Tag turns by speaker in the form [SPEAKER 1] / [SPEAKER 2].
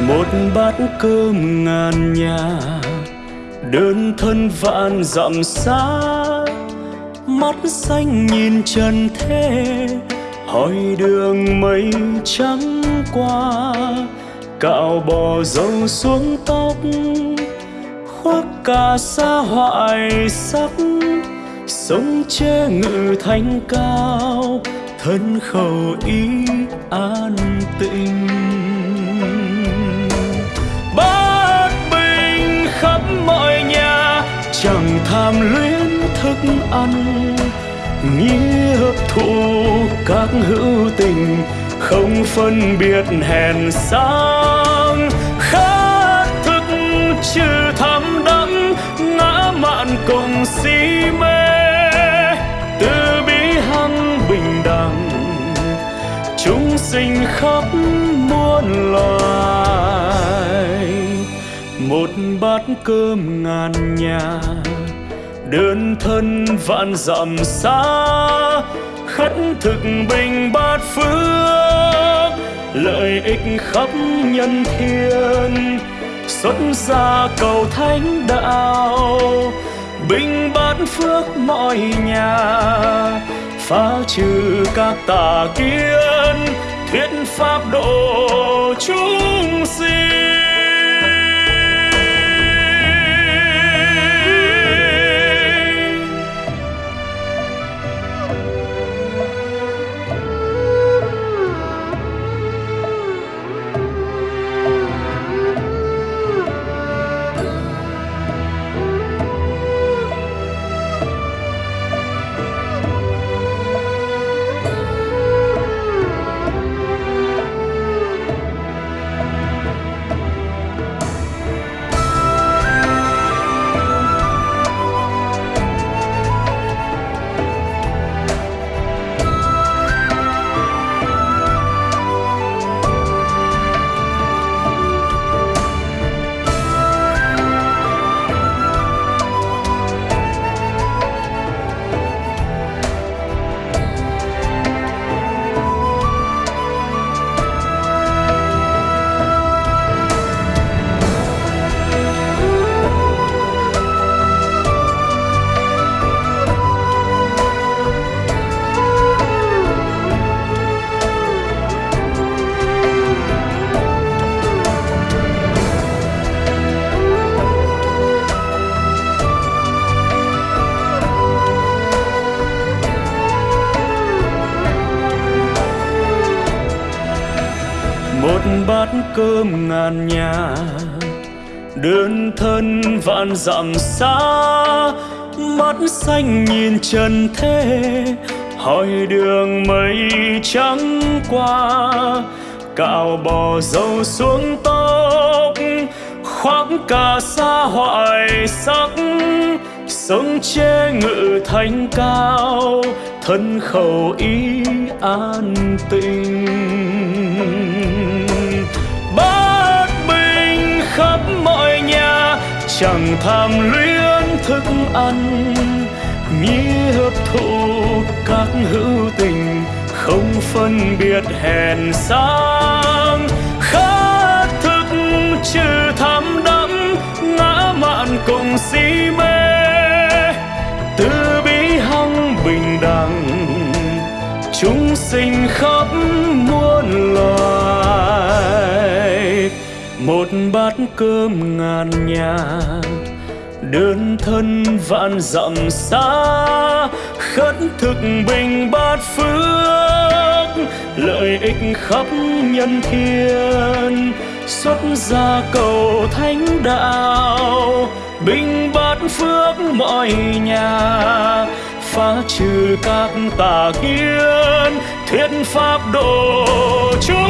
[SPEAKER 1] một bát cơm ngàn nhà, đơn thân vạn dặm xa. Mắt xanh nhìn trần thế, hỏi đường mây trắng qua. Cạo bò dâu xuống tóc, khoác cả xa hoại sắc. Sống che ngự thanh cao, thân khẩu ý an tịnh tham luyến thức ăn, nghĩa hấp thụ các hữu tình, không phân biệt hèn sang. Khát thức trừ tham đắm ngã mạn cùng si mê. Từ bi hăng bình đẳng, chúng sinh khắp muôn loài. Một bát cơm ngàn nhà đơn thân vạn dặm xa, khất thực bình bát phước, lợi ích khắp nhân thiên. Xuất gia cầu thánh đạo, bình bát phước mọi nhà. Phá trừ các tà kiến, thuyết pháp độ chúng sinh. Bát cơm ngàn nhà. Đơn thân vạn dặm xa, mắt xanh nhìn trần thế. Hỏi đường mây trắng qua, cạo bò dâu xuống tóc. Khoác cả xa hoại sắc, sống che ngự thành cao. Thân khẩu ý an tình chẳng tham luyến thức ăn, nghĩa hấp thụ các hữu tình, không phân biệt hèn sang. Khát thức trừ tham đắm, ngã mạn cùng si mê. Từ bi hăng bình đẳng, chúng sinh khắp một bát cơm ngàn nhà, đơn thân vạn dặm xa, khất thực bình bát phước, lợi ích khắp nhân thiên. Xuất gia cầu thánh đạo, bình bát phước mọi nhà, phá trừ các tà kiến, thuyết pháp độ chúng